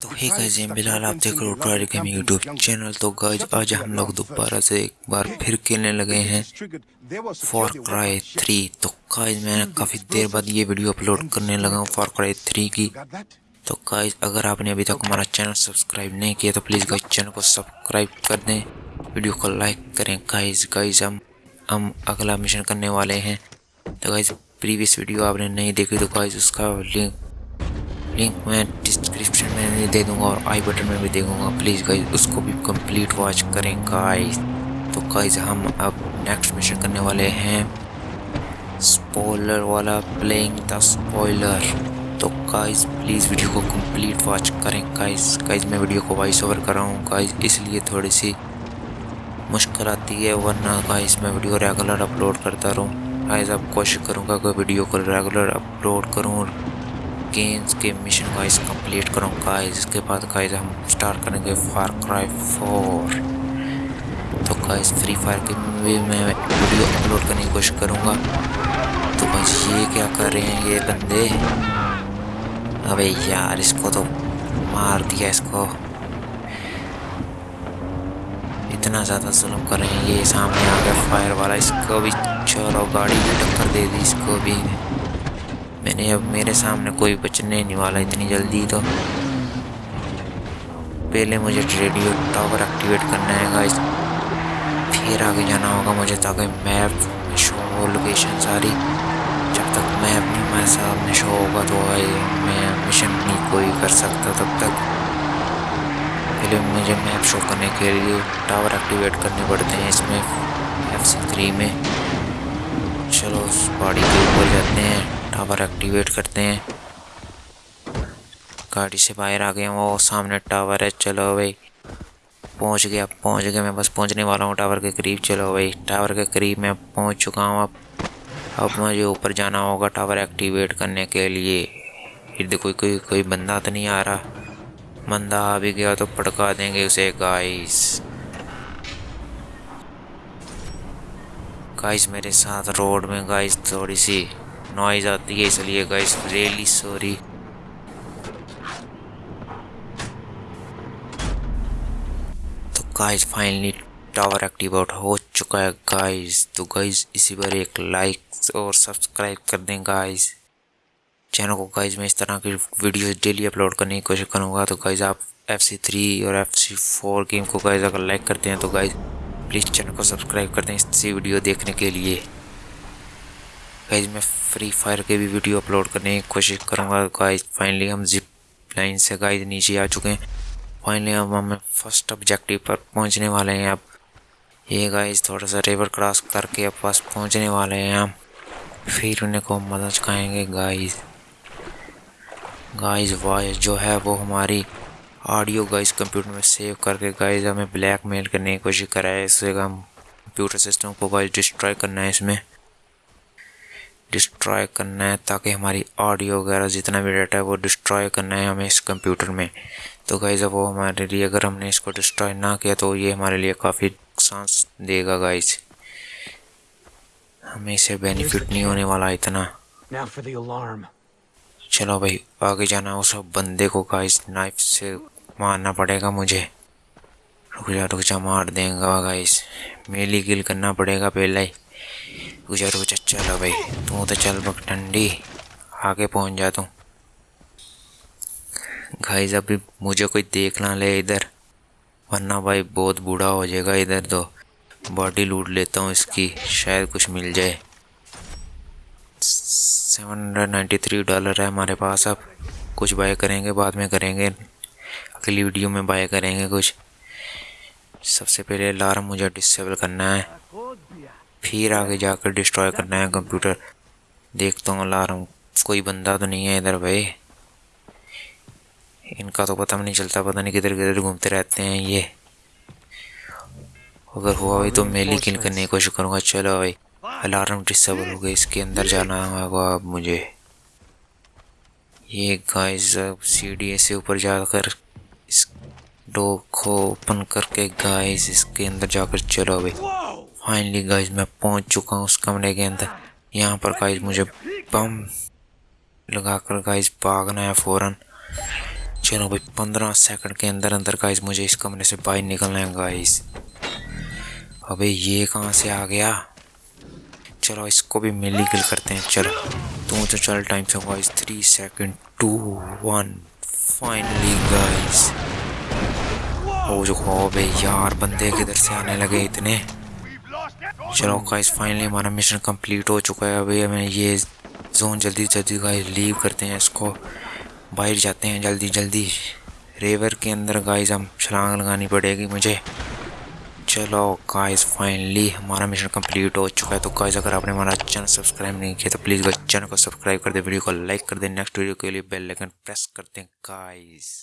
تو ہی گائز بلال آپ دیکھ رہے ہو ٹرائل گیمنگ یوٹیوب چینل تو گائز آج ہم لوگ دوبارہ سے ایک بار پھر کھیلنے لگے ہیں فار کرائی 3 تو گائز میں کافی دیر بعد یہ ویڈیو اپلوڈ کرنے لگا ہوں فار کرائی 3 کی۔ تو گائز اگر آپ نے ابھی تک ہمارا چینل سبسکرائب نہیں کیا تو پلیز گائز چینل کو سبسکرائب کر دیں۔ ویڈیو کو لائک کریں۔ گائز گائز ہم ہم اگلا مشن کرنے والے ہیں۔ تو گائز پریویس ویڈیو آپ نے نہیں دیکھی تو گائز اس کا لنک لنک میں ڈسکرپشن میں بھی دے دوں گا اور آئی بٹن میں بھی دے دوں گا۔ پلیز گائز اس کو بھی کمپلیٹ واچ کریں گائز تو گائز ہم اب نیکسٹ مشن کرنے والے ہیں۔ سپوائلر والا پلینگ دا سپوائلر تو گائز پلیز ویڈیو کو کمپلیٹ واچ کریں گائز گائز میں ویڈیو کو وائس اوور کر رہا ہوں گائز اس لیے تھوڑی سی مشکل آتی ہے ورنہ گائز میں ویڈیو ریگولر اپلوڈ کرتا رہوں۔ گائز اب کوشش کروں گا کہ ویڈیو کو ریگولر اپلوڈ کروں گیمز کے مشن گائز کمپلیٹ کروں گائز اس کے بعد گائز ہم سٹارٹ کریں گے فار کرائی فور تو گائز فری فائر کے بھی میں ویڈیو اپلوڈ کرنے کی کوشش کروں گا. تو گائز یہ کیا کر رہے ہیں یہ بندے؟ ابے یار، اس کو تو مار دیا اس کو. اتنا زیادہ ظلم کر رہے ہیں یہ سامنے آ گیا فائر والا. اس کو بھی چلو، گاڑی بھی ٹکر دے دی، اس کو بھی. میں نے اب میرے سامنے کوئی بچنے نہیں والا اتنی جلدی تو پہلے مجھے ریڈیو ٹاور ایکٹیویٹ کرنا ہے گائز، پھر آگے جانا ہوگا مجھے تاکہ میپ شو ہو لوکیشن ساری، جب تک میپ نہیں ہمارے سامنے شو ہوگا تو میں مشن نہیں کوئی کر سکتا تب تک۔ پہلے مجھے میپ شو کرنے کے لیے ٹاور ایکٹیویٹ کرنے پڑتے ہیں اس میں ایف سی تھری میں۔ چلو اس پہاڑی کے اوپر جاتے ہیں۔ ٹاور ایکٹیویٹ کرتے ہیں۔ گاڑی سے باہر آ گئے وہ سامنے ٹاور ہے، چلو بھائی۔ پہنچ گیا پہنچ گیا میں بس پہنچنے والا ہوں۔ ٹاور کے قریب، چلو بھائی۔ ٹاور کے قریب میں پہنچ چکا ہوں۔ اب اب مجھے اوپر جانا ہوگا ٹاور ایکٹیویٹ کرنے کے لیے۔ ارد کوئی کوئی کوئی بندہ تو نہیں آ رہا۔ بندہ آ بھی گیا تو پڑکا دیں گے اسے۔ گائز گائز میرے ساتھ روڈ میں گائز تھوڑی سی۔ نوائز آتی ہے، اس لیے گائز ریلی سوری تو گائز فائنلی ٹاور ایکٹیویٹ ہو چکا ہے گائز تو گائز اسی پر ایک لائک اور سبسکرائب کر دیں گائز چینل کو گائز میں اس طرح کی ویڈیوز ڈیلی اپلوڈ کرنے کی کوشش کروں گا. تو گائز آپ ایف سی تھری اور ایف سی فور گیم کو گائز اگر لائک کرتے ہیں تو گائز پلیز چینل کو سبسکرائب کر دیں اسی ویڈیو دیکھنے کے لیے. گائز میں فری فائر کے بھی ویڈیو اپلوڈ کرنے کی کوشش کروں گا. گائز فائنلی ہم زپ لائن سے گائز نیچے آ چکے ہیں. فائنلی اب ہم فرسٹ آبجیکٹیو پر پہنچنے والے ہیں اب. یہ گائز تھوڑا سا ریور کراس کر کے اب پاس پہنچنے والے ہیں ہم. پھر انہیں کو مدد چکھائیں گے گائز گائز وائس جو ہے وہ ہماری آڈیو گائز کمپیوٹر میں سیو کر کے گائز ہمیں بلیک میل کرنے کی کوشش کرا ہے اس سے ہم کمپیوٹر سسٹم کو گائز ڈسٹرائی کرنا ہے اس میں. ڈسٹرائی کرنا ہے تاکہ ہماری آڈیو وغیرہ جتنا بھی ڈیٹا ہے وہ ڈسٹرائی کرنا ہے ہمیں اس کمپیوٹر میں۔ تو گائز اب وہ ہمارے لیے اگر ہم نے اس کو ڈسٹرائی نہ کیا تو یہ ہمارے لیے کافی نقصان دے گا گائز ہمیں اسے بینیفٹ نہیں ہونے والا اتنا۔ چلو بھائی آگے جانا اس بندے کو گائز نائف سے مارنا پڑے گا مجھے۔ رک جا رک جا مار دیں گا گائز میلی گل کرنا پڑے گا پہلے ہی۔ رک جا رک جا چلو بھائی، تو تو چل بک ٹھنڈی۔ آگے پہنچ جا تو۔ گائز ابھی مجھے کوئی دیکھ نہ لے ادھر۔ ورنہ بھائی، بہت بوڑھا ہو جائے گا ادھر تو۔ باڈی لوٹ لیتا ہوں اس کی، شاید کچھ مل جائے۔ Seven hundred ninety three dollar ہے ہمارے پاس اب۔ کچھ بائی کریں گے، بعد میں کریں گے۔ اگلی ویڈیو میں بائی کریں گے کچھ۔ سب سے پہلے الارم مجھے ڈسیبل کرنا ہے۔ پھر آگے جا کر ڈسٹروائے کرنا ہے کمپیوٹر دیکھتا ہوں الارم کوئی بندہ تو نہیں ہے ادھر بھائی۔ ان کا تو پتہ نہیں چلتا، پتہ نہیں کدھر کدھر گھومتے رہتے ہیں یہ۔ اگر ہوا بھائی تو میلی کل کرنے کی کوشش کروں گا۔ چلو بھائی الارم ڈسیبل ہو گیا۔ اس کے اندر جانا ہوگا اب oh مجھے۔ یہ گائز سی ڈی اے سے اوپر جا کر اس ڈور کو اوپن کر کے گائز اس کے اندر جا کر چلو بھائی۔ فائنلی گائز میں پہنچ چکا ہوں اس کمرے کے اندر۔ یہاں پر گائز مجھے بم لگا کر گائز بھاگنا ہے فوراً۔ چلو بھائی، پندرہ سیکنڈ کے اندر اندر گائز مجھے اس کمرے سے باہر نکلنا ہے گائز ابھی یہ کہاں سے آ گیا؟ چلو، اس کو بھی ملی کل کرتے ہیں۔ چلو، تو مجھے چل ٹائم سے guys three second two one finally guys ہو جو خواب ہے، یار، بندے کدھر سے آنے لگے اتنے؟ چلو گائز فائنلی ہمارا مشن کمپلیٹ ہو چکا ہے۔ ابھی ہمیں یہ زون جلدی جلدی گائز لیو کرتے ہیں، اس کو باہر جاتے ہیں۔ جلدی جلدی ریور کے اندر گائز ہم چھلانگ لگانی پڑے گی مجھے۔ چلو گائز فائنلی ہمارا مشن کمپلیٹ ہو چکا ہے۔ تو گائز اگر آپ نے ہمارا چینل سبسکرائب نہیں کیا تو پلیز گائز چینل کو سبسکرائب کر دیں۔ ویڈیو کو لائک کر دیں۔ نیکسٹ ویڈیو کے لیے بیل لیکن پریس کر دیں۔ گائز